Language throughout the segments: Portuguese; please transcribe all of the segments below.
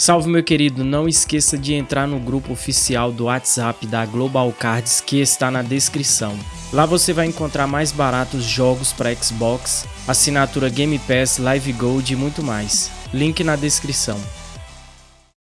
Salve meu querido, não esqueça de entrar no grupo oficial do WhatsApp da Global Cards que está na descrição. Lá você vai encontrar mais baratos jogos para Xbox, assinatura Game Pass, Live Gold e muito mais. Link na descrição.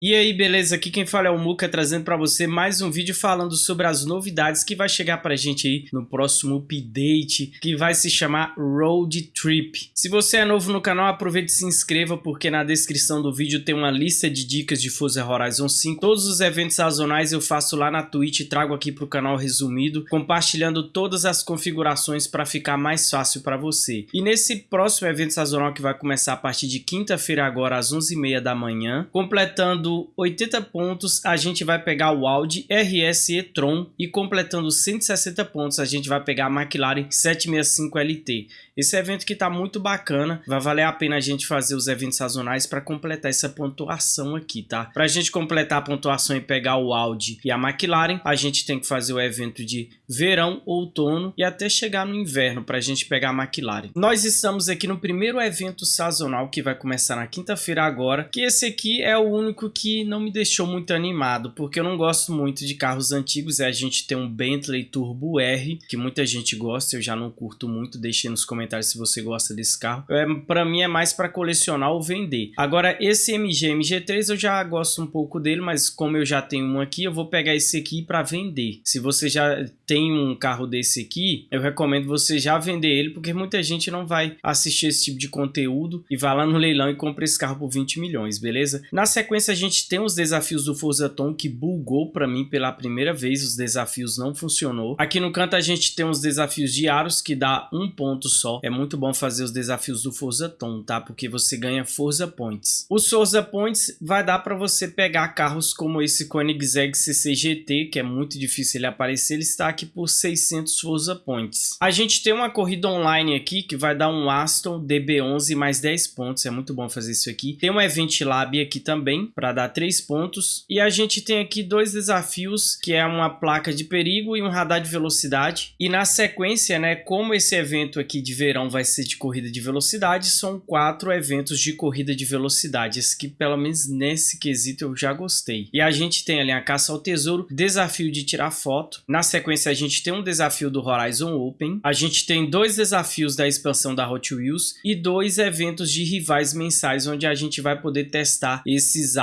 E aí, beleza? Aqui quem fala é o Muka, trazendo para você mais um vídeo falando sobre as novidades que vai chegar pra gente aí no próximo update, que vai se chamar Road Trip. Se você é novo no canal, aproveite e se inscreva, porque na descrição do vídeo tem uma lista de dicas de Forza Horizon 5. Todos os eventos sazonais eu faço lá na Twitch e trago aqui pro canal resumido, compartilhando todas as configurações para ficar mais fácil para você. E nesse próximo evento sazonal que vai começar a partir de quinta-feira agora às 11h30 da manhã, completando completando 80 pontos, a gente vai pegar o Audi RS e-tron e completando 160 pontos, a gente vai pegar a McLaren 765 LT. Esse evento que está muito bacana, vai valer a pena a gente fazer os eventos sazonais para completar essa pontuação aqui, tá? Para a gente completar a pontuação e pegar o Audi e a McLaren, a gente tem que fazer o evento de verão, outono e até chegar no inverno para a gente pegar a McLaren. Nós estamos aqui no primeiro evento sazonal que vai começar na quinta-feira agora, que esse aqui é o único que não me deixou muito animado, porque eu não gosto muito de carros antigos, é a gente tem um Bentley Turbo R, que muita gente gosta, eu já não curto muito, deixe nos comentários comentários se você gosta desse carro. É, para mim é mais para colecionar ou vender. Agora esse MG MG3 eu já gosto um pouco dele, mas como eu já tenho um aqui, eu vou pegar esse aqui para vender. Se você já tem um carro desse aqui, eu recomendo você já vender ele, porque muita gente não vai assistir esse tipo de conteúdo e vai lá no leilão e compra esse carro por 20 milhões, beleza? Na sequência a gente tem os desafios do Forza Tom que bugou para mim pela primeira vez, os desafios não funcionou. Aqui no canto a gente tem os desafios diários que dá um ponto só é muito bom fazer os desafios do Forza Tom, tá? Porque você ganha Forza Points. Os Forza Points vai dar para você pegar carros como esse Koenigsegg CCGT, que é muito difícil ele aparecer, ele está aqui por 600 Forza Points. A gente tem uma corrida online aqui que vai dar um Aston DB11 mais 10 pontos, é muito bom fazer isso aqui. Tem um Event Lab aqui também para dar 3 pontos. E a gente tem aqui dois desafios, que é uma placa de perigo e um radar de velocidade. E na sequência, né, como esse evento aqui de verão vai ser de corrida de velocidade, são quatro eventos de corrida de velocidade, esse que pelo menos nesse quesito eu já gostei. E a gente tem ali a caça ao tesouro, desafio de tirar foto, na sequência a gente tem um desafio do Horizon Open, a gente tem dois desafios da expansão da Hot Wheels e dois eventos de rivais mensais, onde a gente vai poder testar esses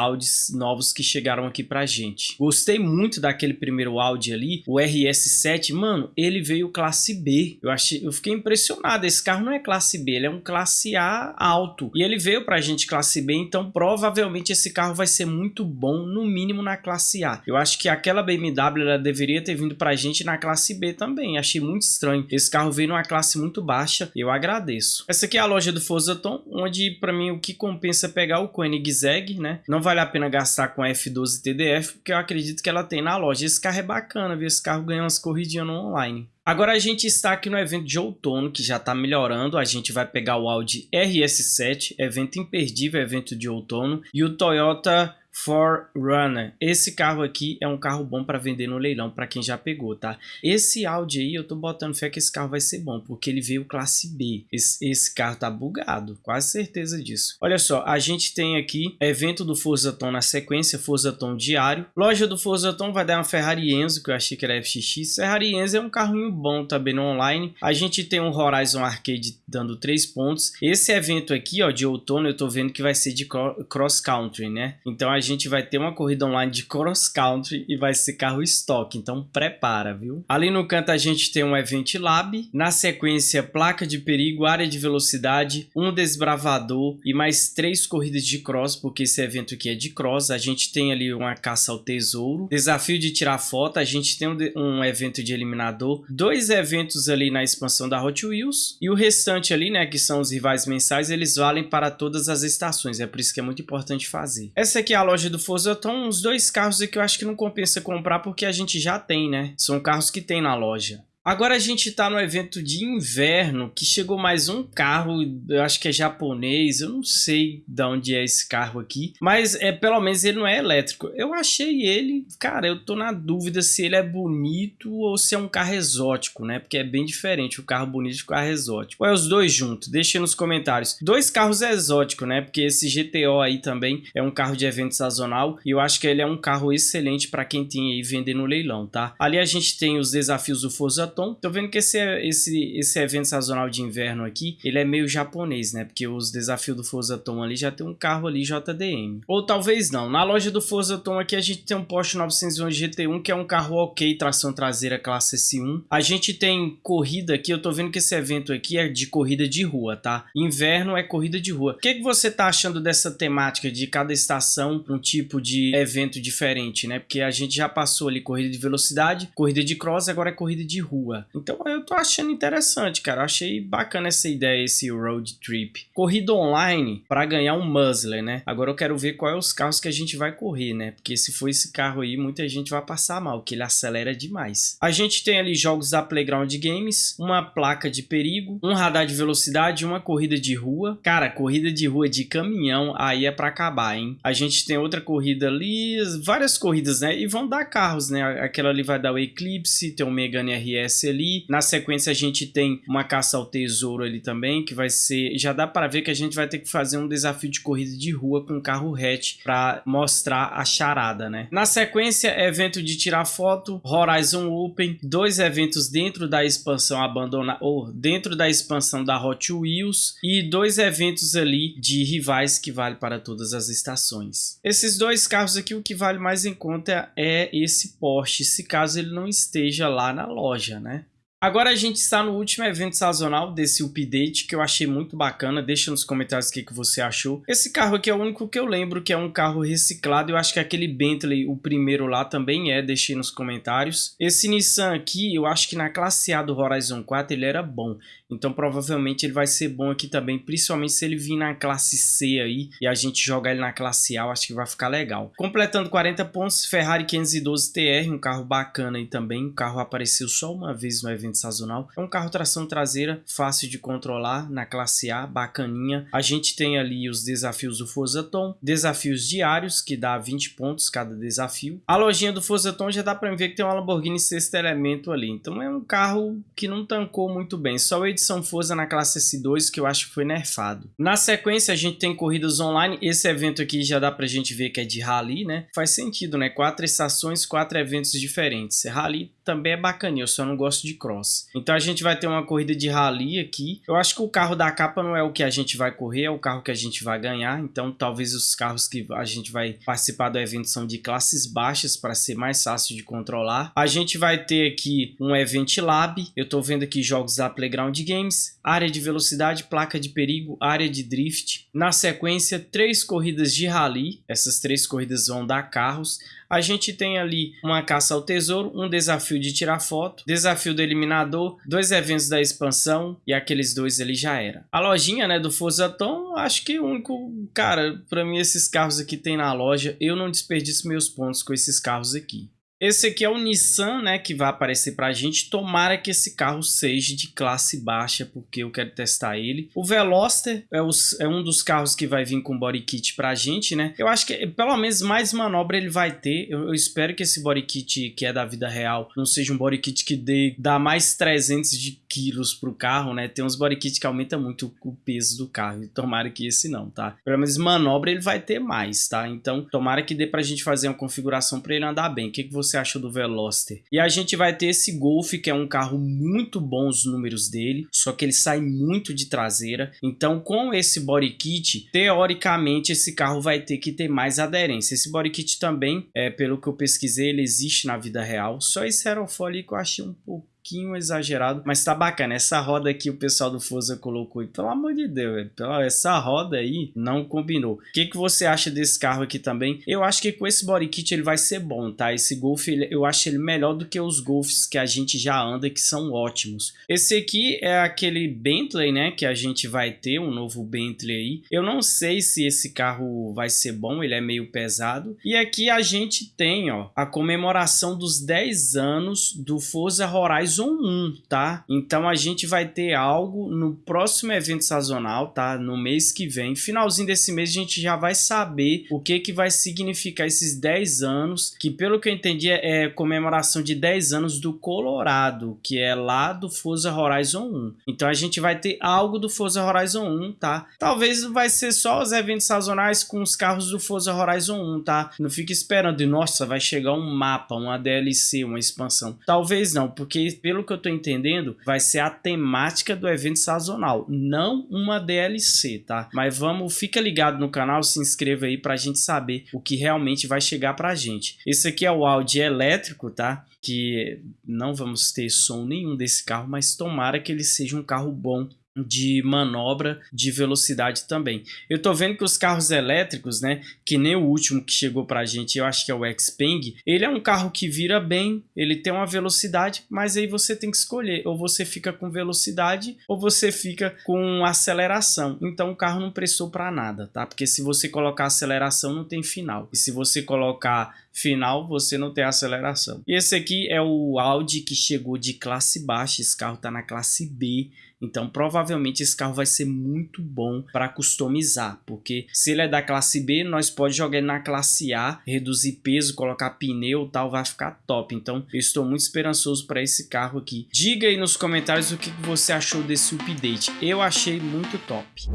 Novos que chegaram aqui pra gente. Gostei muito daquele primeiro Audi ali, o RS7, mano, ele veio classe B, eu, achei, eu fiquei impressionado, esse carro não é classe B, ele é um classe A alto. E ele veio pra gente classe B, então provavelmente esse carro vai ser muito bom, no mínimo na classe A. Eu acho que aquela BMW ela deveria ter vindo pra gente na classe B também. Achei muito estranho. Esse carro veio numa classe muito baixa, eu agradeço. Essa aqui é a loja do Forzaton, onde pra mim o que compensa é pegar o Koenigsegg, né? Não vale a pena gastar com a F12 TDF, porque eu acredito que ela tem na loja. Esse carro é bacana, viu? Esse carro ganha umas corridinhas no online. Agora a gente está aqui no evento de outono, que já está melhorando. A gente vai pegar o Audi RS7, evento imperdível, evento de outono. E o Toyota Forerunner. Esse carro aqui é um carro bom para vender no leilão para quem já pegou, tá? Esse Audi aí, eu tô botando fé que esse carro vai ser bom, porque ele veio classe B. Esse, esse carro tá bugado, quase certeza disso. Olha só, a gente tem aqui evento do Forza Tom na sequência, Forza Tom diário. Loja do Forza Tom vai dar uma Ferrari Enzo, que eu achei que era FXX. Ferrari Enzo é um carrinho bom também no online. A gente tem um Horizon Arcade dando 3 pontos. Esse evento aqui, ó, de outono, eu tô vendo que vai ser de cross country, né? Então a gente vai ter uma corrida online de cross country e vai ser carro estoque, então prepara, viu? Ali no canto a gente tem um Event Lab, na sequência placa de perigo, área de velocidade, um desbravador e mais três corridas de cross, porque esse evento aqui é de cross. A gente tem ali uma caça ao tesouro, desafio de tirar foto, a gente tem um, um evento de eliminador, dois eventos ali na expansão da Hot Wheels e o restante ali, né, que são os rivais mensais, eles valem para todas as estações, é por isso que é muito importante fazer. Essa aqui é a loja loja do Forza estão uns dois carros que eu acho que não compensa comprar porque a gente já tem, né? São carros que tem na loja. Agora a gente tá no evento de inverno, que chegou mais um carro, eu acho que é japonês, eu não sei de onde é esse carro aqui, mas é pelo menos ele não é elétrico. Eu achei ele, cara, eu tô na dúvida se ele é bonito ou se é um carro exótico, né? Porque é bem diferente o carro bonito e o carro exótico. Ou é os dois juntos? Deixa nos comentários. Dois carros exóticos, né? Porque esse GTO aí também é um carro de evento sazonal e eu acho que ele é um carro excelente para quem tem aí vender no leilão, tá? Ali a gente tem os desafios do Forza Tom. Tô vendo que esse, esse, esse evento sazonal de inverno aqui, ele é meio japonês, né? Porque os desafios do Forza Tom ali já tem um carro ali JDM. Ou talvez não. Na loja do Forza Tom aqui a gente tem um Porsche 911 GT1, que é um carro ok, tração traseira classe S1. A gente tem corrida aqui, eu tô vendo que esse evento aqui é de corrida de rua, tá? Inverno é corrida de rua. O que, que você tá achando dessa temática de cada estação um tipo de evento diferente, né? Porque a gente já passou ali corrida de velocidade, corrida de cross, agora é corrida de rua. Então eu tô achando interessante, cara. Eu achei bacana essa ideia, esse road trip. Corrida online para ganhar um muzzler, né? Agora eu quero ver quais é os carros que a gente vai correr, né? Porque se for esse carro aí, muita gente vai passar mal, que ele acelera demais. A gente tem ali jogos da Playground Games, uma placa de perigo, um radar de velocidade, uma corrida de rua. Cara, corrida de rua de caminhão, aí é para acabar, hein? A gente tem outra corrida ali, várias corridas, né? E vão dar carros, né? Aquela ali vai dar o Eclipse, tem o Megane RS ali. Na sequência a gente tem uma caça ao tesouro ali também, que vai ser... Já dá para ver que a gente vai ter que fazer um desafio de corrida de rua com carro hatch para mostrar a charada, né? Na sequência, evento de tirar foto, Horizon Open, dois eventos dentro da expansão abandonada, ou dentro da expansão da Hot Wheels e dois eventos ali de rivais que vale para todas as estações. Esses dois carros aqui, o que vale mais em conta é esse Porsche, se caso ele não esteja lá na loja, né? Agora a gente está no último evento sazonal desse update que eu achei muito bacana. Deixa nos comentários o que, que você achou. Esse carro aqui é o único que eu lembro que é um carro reciclado. Eu acho que aquele Bentley, o primeiro lá, também é. Deixei nos comentários. Esse Nissan aqui, eu acho que na classe A do Horizon 4 ele era bom. Então provavelmente ele vai ser bom aqui também, principalmente se ele vir na classe C aí e a gente jogar ele na classe A, eu acho que vai ficar legal. Completando 40 pontos, Ferrari 512 TR, um carro bacana aí também. O carro apareceu só uma vez no evento sazonal. É um carro tração traseira, fácil de controlar, na classe A, bacaninha. A gente tem ali os desafios do Forza Tom, desafios diários, que dá 20 pontos cada desafio. A lojinha do Forza Tom já dá para ver que tem uma Lamborghini sexto elemento ali. Então é um carro que não tancou muito bem. Só o edição Forza na classe S2 que eu acho que foi nerfado. Na sequência a gente tem corridas online. Esse evento aqui já dá pra gente ver que é de rally, né? Faz sentido, né? Quatro estações, quatro eventos diferentes. Rally também é bacaninha, eu só não gosto de cross. Então a gente vai ter uma corrida de rally aqui. Eu acho que o carro da capa não é o que a gente vai correr, é o carro que a gente vai ganhar. Então talvez os carros que a gente vai participar do evento são de classes baixas para ser mais fácil de controlar. A gente vai ter aqui um Event Lab. Eu tô vendo aqui jogos da Playground Games, área de velocidade, placa de perigo, área de drift. Na sequência, três corridas de rally. Essas três corridas vão dar carros a gente tem ali uma caça ao tesouro, um desafio de tirar foto, desafio do eliminador, dois eventos da expansão e aqueles dois ali já era. A lojinha, né, do Forza Tom, acho que o único, cara, para mim esses carros aqui tem na loja, eu não desperdiço meus pontos com esses carros aqui. Esse aqui é o Nissan, né, que vai aparecer pra gente. Tomara que esse carro seja de classe baixa, porque eu quero testar ele. O Veloster é, os, é um dos carros que vai vir com body kit pra gente, né. Eu acho que pelo menos mais manobra ele vai ter. Eu, eu espero que esse body kit que é da vida real não seja um body kit que dê, dá mais 300 de quilos pro carro, né. Tem uns body kit que aumenta muito o peso do carro. Tomara que esse não, tá. Pelo menos manobra ele vai ter mais, tá. Então tomara que dê pra gente fazer uma configuração pra ele andar bem. O que, que você você achou do Veloster. E a gente vai ter esse Golf, que é um carro muito bom os números dele, só que ele sai muito de traseira. Então, com esse body kit, teoricamente, esse carro vai ter que ter mais aderência. Esse body kit também, é, pelo que eu pesquisei, ele existe na vida real. Só esse aerofólio que eu achei um pouco pouquinho exagerado, mas tá bacana. Essa roda aqui o pessoal do Forza colocou, e pelo amor de Deus, velho, essa roda aí não combinou. O que, que você acha desse carro aqui também? Eu acho que com esse body kit ele vai ser bom, tá? Esse Golf, ele, eu acho ele melhor do que os Golfs que a gente já anda, que são ótimos. Esse aqui é aquele Bentley, né, que a gente vai ter, um novo Bentley aí. Eu não sei se esse carro vai ser bom, ele é meio pesado. E aqui a gente tem, ó, a comemoração dos 10 anos do Forza Horizon Horizon 1, tá? Então a gente vai ter algo no próximo evento sazonal, tá? No mês que vem, finalzinho desse mês a gente já vai saber o que que vai significar esses 10 anos, que pelo que eu entendi é, é comemoração de 10 anos do Colorado, que é lá do Forza Horizon 1. Então a gente vai ter algo do Forza Horizon 1, tá? Talvez vai ser só os eventos sazonais com os carros do Forza Horizon 1, tá? Não fique esperando, e nossa, vai chegar um mapa, uma DLC, uma expansão. Talvez não, porque pelo que eu tô entendendo, vai ser a temática do evento sazonal, não uma DLC, tá? Mas vamos, fica ligado no canal, se inscreva aí pra gente saber o que realmente vai chegar pra gente. Esse aqui é o Audi elétrico, tá? Que não vamos ter som nenhum desse carro, mas tomara que ele seja um carro bom de manobra de velocidade também. Eu tô vendo que os carros elétricos, né, que nem o último que chegou pra gente, eu acho que é o Xpeng, ele é um carro que vira bem, ele tem uma velocidade, mas aí você tem que escolher, ou você fica com velocidade, ou você fica com aceleração. Então o carro não prestou para nada, tá? Porque se você colocar aceleração não tem final. E se você colocar final, você não tem aceleração. E esse aqui é o Audi que chegou de classe baixa, esse carro tá na classe B, então provavelmente esse carro vai ser muito bom para customizar, porque se ele é da classe B, nós pode jogar ele na classe A, reduzir peso, colocar pneu tal, vai ficar top. Então eu estou muito esperançoso para esse carro aqui. Diga aí nos comentários o que você achou desse update, eu achei muito top.